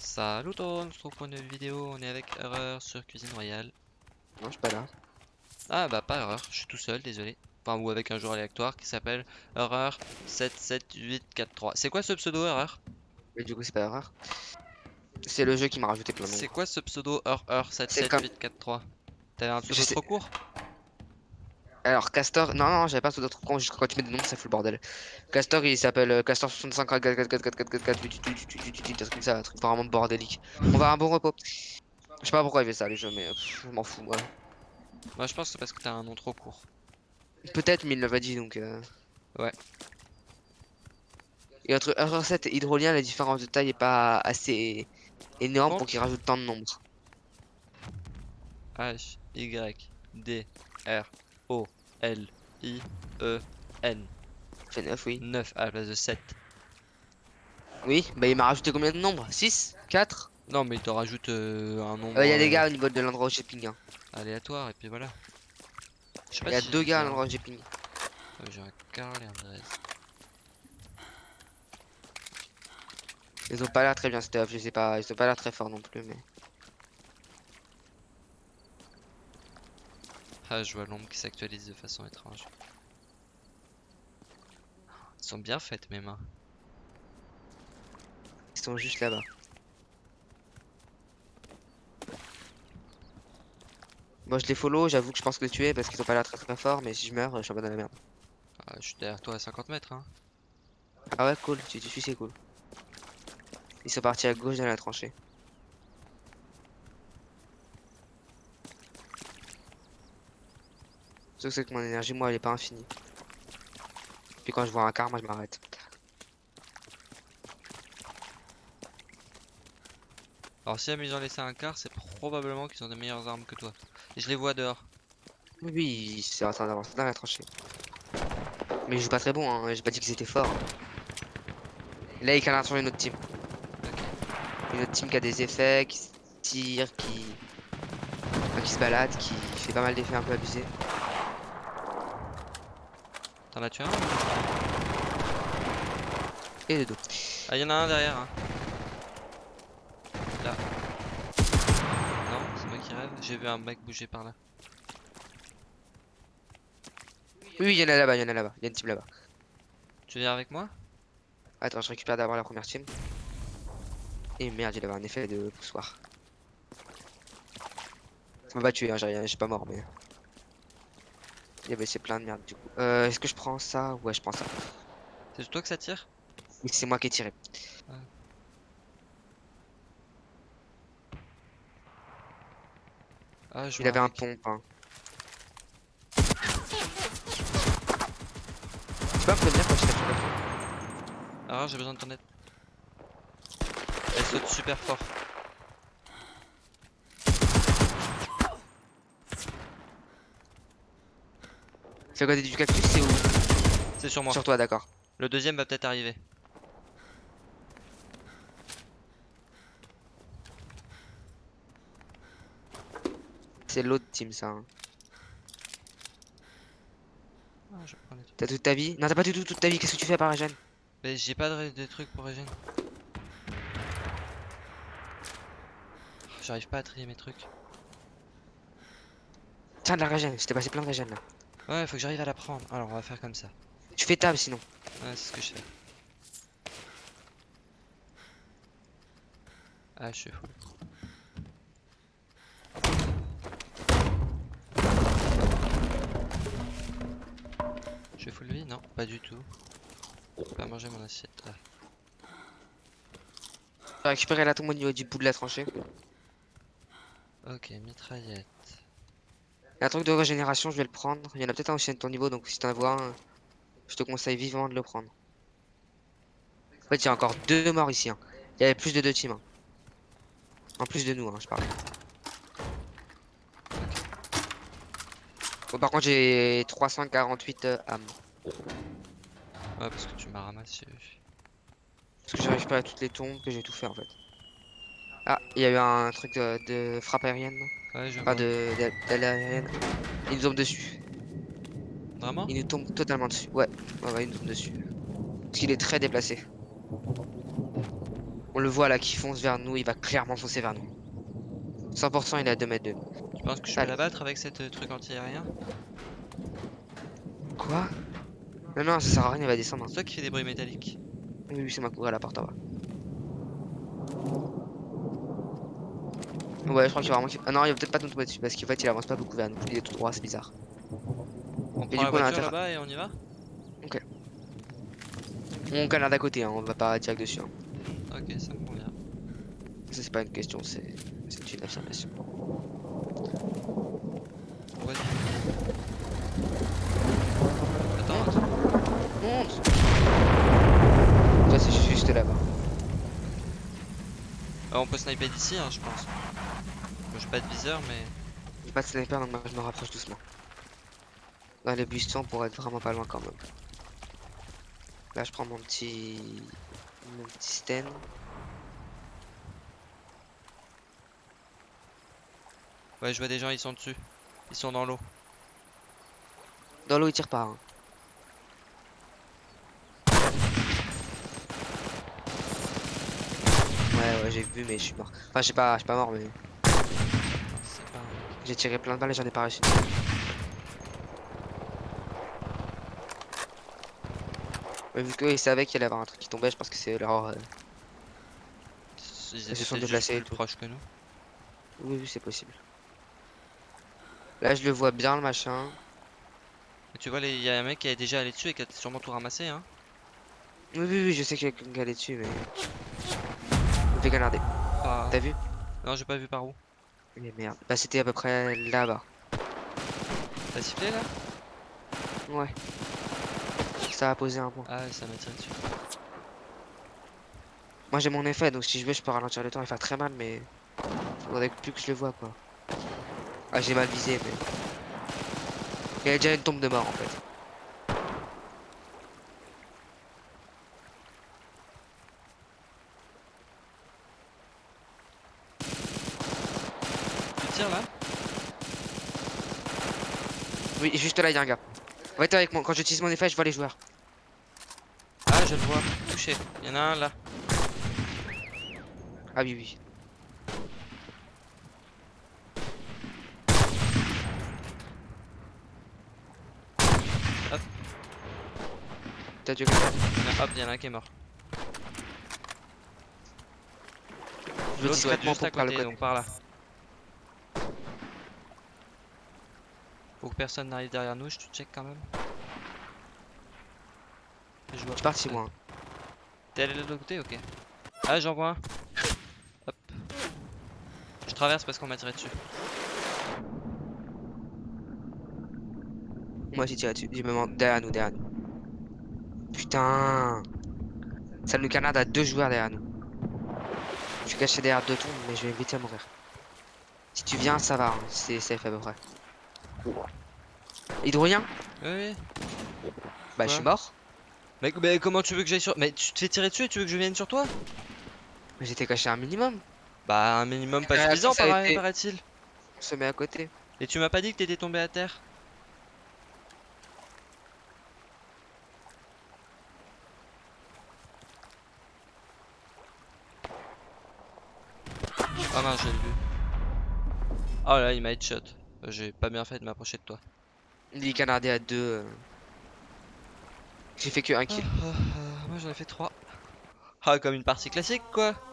Salut tout le monde, on se retrouve pour une nouvelle vidéo, on est avec Erreur sur Cuisine Royale. Non, je suis pas là. Ah bah pas Erreur, je suis tout seul, désolé. Enfin ou avec un joueur aléatoire qui s'appelle Erreur 77843. C'est quoi ce pseudo Erreur? Mais du coup, c'est pas erreur. C'est le jeu qui m'a rajouté plein de C'est quoi ce pseudo Erreur 77843 T'avais un pseudo trop court? Alors, Castor. Non, non, j'avais pas d'autres. Juste quand tu mets des noms, ça fout le bordel. Castor, il s'appelle euh, Castor 65 4 4 4 4 4 4 4 4 un truc vraiment bordélique. On va à un bon repos. Je sais pas pourquoi il fait ça, les jeux, mais je m'en fous, moi. Moi je pense que c'est parce que t'as un nom trop court. Peut-être, mais il l'avait dit donc. euh. Ouais. Et entre Error 7 et Hydrolien, la différence de taille est pas assez énorme pour qu'il rajoute tant de nombres. H Y D R O L I E N Fait 9, oui. 9 à la place de 7. Oui, bah il m'a rajouté combien de nombres? 6 4 Non mais il te rajoute euh, un nombre Il y a des euh, gars au niveau de l'endroit où j'ai ping. hein. aléatoire et puis voilà. Il y a si deux gars à l'endroit où j'ai ping. Ouais, J'ai un Carl et un Drez. Ils ont pas l'air très bien stuff, je sais pas, ils ont pas l'air très forts non plus, mais. Ah, je vois l'ombre qui s'actualise de façon étrange. Ils sont bien faites mes mains. Ils sont juste là-bas. Moi je les follow, j'avoue que je pense que les tuer parce qu'ils ont pas l'air très très forts, mais si je meurs, je suis un peu dans la merde. Ah, je suis derrière toi à 50 mètres hein. Ah ouais, cool, tu tu suis, c'est cool. Ils sont partis à gauche dans la tranchée. Sauf que c'est que mon énergie, moi, elle est pas infinie. Puis quand je vois un quart, moi, je m'arrête. Alors si ils ont laissé un quart, c'est probablement qu'ils ont des meilleures armes que toi. Et je les vois dehors. Oui, c'est en train d'avancer dans la tranchée. Mais ils jouent pas très bon, hein. j'ai pas dit qu'ils étaient forts. Là, ils canardent sur une autre team. Une autre team qui a des effets, qui se tire, qui... enfin, qui se balade, qui fait pas mal d'effets un peu abusés. T'en as tué un Et de dos. Ah, y en a un derrière. hein. Là. Non, c'est moi qui rêve. J'ai vu un mec bouger par là. Oui, oui, il y en a là-bas, il y en a là-bas. Il y a une team là-bas. Tu viens avec moi? Attends, je récupère d'abord la première team. Et merde, il avait un effet de poussoir. Ça m'a pas tué, hein, j'ai rien- j'ai pas mort, mais. Il y avait c'est plein de merde du coup. Euh, Est-ce que je prends ça? Ouais, je prends ça. C'est sur toi que ça tire? Oui, c'est moi qui ai tiré. Ah, je Il avait un pompe. Hein. Tu peux me prévenir quand je tape pas Alors j'ai besoin de ton aide. Elle saute super fort. C'est à côté du cactus, c'est où? C'est sur moi. Sur toi, d'accord. Le deuxième va peut-être arriver. C'est l'autre team, ça. hein. Ah. T'as toute ta vie? Non, t'as pas du tout toute ta vie. Qu'est-ce que tu fais par Regen Mais j'ai pas de, de trucs pour régène. J'arrive pas à trier mes trucs. Tiens, de la Regen. Je t'ai passé plein de Regen là. Ouais, faut que j'arrive à la prendre. Alors on va faire comme ça. Tu fais table sinon. Ouais, c'est ce que je fais. Ah, je suis fou. Je suis full vie Non, pas du tout. J'ai pas mangé mon assiette. Ah. J'ai récupéré la tombe au niveau du bout de la tranchée. Ok, mitraillette. Il y a un truc de régénération, je vais le prendre. Il y en a peut-être un aussi de ton niveau, donc si t'en vois un, je te conseille vivement de le prendre. En fait, il y a encore deux morts ici. hein. Il y avait plus de deux teams. hein. En plus de nous, hein, je parle. Bon, par contre, j'ai 348 euh, âmes. Ouais, parce que tu m'as ramassé. Parce que j'ai récupéré toutes les tombes, que j'ai tout fait en fait. Ah, il y a eu un truc de, de frappe aérienne. Ouais, je vois. de d'aile aérienne. Il nous tombe dessus. Vraiment? Il nous tombe totalement dessus. Ouais, ouais, ouais, il nous tombe dessus. Parce qu'il est très déplacé. On le voit là qui fonce vers nous, il va clairement foncer vers nous. 100% il est à 2 mètres de nous. Tu penses que je peux l'abattre avec cette euh, truc anti-aérien? Quoi? Non, non, ça sert à rien, il va descendre. hein. C'est toi qui fais des bruits métalliques. Oui, oui, c'est ma cour à la porte en bas. Ouais, je crois qu'il va vraiment. Ah non, il va peut-être pas nous tomber dessus parce qu'en fait, il avance pas beaucoup vers nous. Il est tout droit, c'est bizarre. On prend la voiture là-bas et on y va? On canard d'à côté, hein, on va pas direct dessus. hein. Ok, ça me convient. Ça, c'est pas une question, c'est une affirmation. Attends. Monte Ça, c'est juste là-bas. Ah, on peut sniper d'ici, hein, je pense. J'ai pas de viseur, mais. J'ai pas de sniper, donc moi, je me rapproche doucement. Dans les buissons pour être vraiment pas loin quand même. Là, je prends mon petit. Mon petit stand. Ouais, je vois des gens, ils sont dessus. Ils sont dans l'eau. Dans l'eau, il tire pas. hein. Ouais, ouais, j'ai vu, mais je suis mort. Enfin, je suis pas, je suis pas mort, mais j'ai tiré plein de balles et j'en ai pas réussi. Mais vu qu'ils savaient qu'il allait y avoir un truc qui tombait, je pense que c'est leur. euh, Ils se étaient sont déplacés plus tout. proches que nous. Oui, oui, c'est possible. Là, je le vois bien, le machin. Mais tu vois, il y a un mec qui est déjà allé dessus et qui a sûrement tout ramassé, hein. Oui, oui, oui, je sais qu'il y a quelqu'un qui allait dessus, mais. Je me fais canarder. Ah. T'as vu? Non, j'ai pas vu par où. Mais merde. Bah, c'était à peu près là-bas. T'as sifflé là? Ouais. Ça a posé un point. Ah, ouais, ça m'a tiré dessus. Moi j'ai mon effet donc si je veux je peux ralentir le temps et faire très mal mais faudrait plus que je le vois quoi. Ah j'ai mal visé mais. Il y a déjà une tombe de mort en fait. Tu tires là Oui juste là il y a un gars. Ouais t'es avec moi, quand j'utilise mon effet je vois les joueurs. Ah, je le vois. Touché. Il y en a un là. Ah oui oui. Hop. T'as tué quelqu'un Hop, il y en a un qui est mort. Je vais être discrètement pour le côté, côté. donc par là. Faut que personne n'arrive derrière nous, je te check quand même. Je vois parti moi. T'es allé de l'autre côté Ok. Ah, j'en vois un. Hop. Je traverse parce qu'on m'a tiré dessus. Moi j'ai tiré dessus. J'ai même derrière nous, derrière nous. Putain Ça nous canarde à deux joueurs derrière nous. Je suis caché derrière deux tombes mais je vais vite à mourir. Si tu viens ça va, hein. c'est safe à peu près. Hydrolien Oui, oui. Bah je suis mort. Mais, mais comment tu veux que j'aille sur. Mais tu te fais tirer dessus et tu veux que je vienne sur toi? Mais J'étais caché un minimum. Bah, un minimum pas Euh, suffisant, paraît- paraît-il. On se met à côté. Et tu m'as pas dit que t'étais tombé à terre? Oh mince, j'ai vu. Oh là, il m'a headshot. Euh, J'ai pas bien fait de m'approcher de toi. Il est canardé à deux. euh. J'ai fait que un Ah, kill. ah, ah, moi j'en ai fait 3. Ah, comme une partie classique quoi.